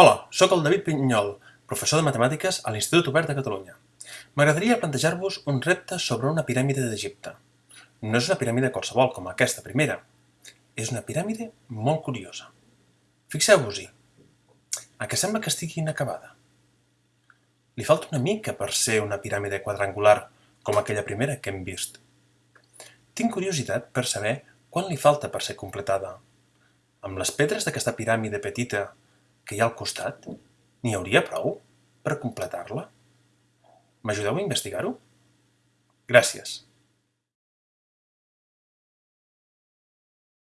Hola, sóc el David Pinyol, professor de matemàtiques a l'Institut Obert de Catalunya. M'agradaria plantejar-vos un repte sobre una piràmide d'Egipte. No és una piràmide qualsevol com aquesta primera. És una piràmide molt curiosa. Fixeu-vos-hi. A què sembla que estigui inacabada? Li falta una mica per ser una piràmide quadrangular com aquella primera que hem vist. Tinc curiositat per saber quan li falta per ser completada. Amb les pedres d'aquesta piràmide petita que hi ha al costat, n'hi hauria prou per completar-la? M'ajudeu a investigar-ho? Gràcies.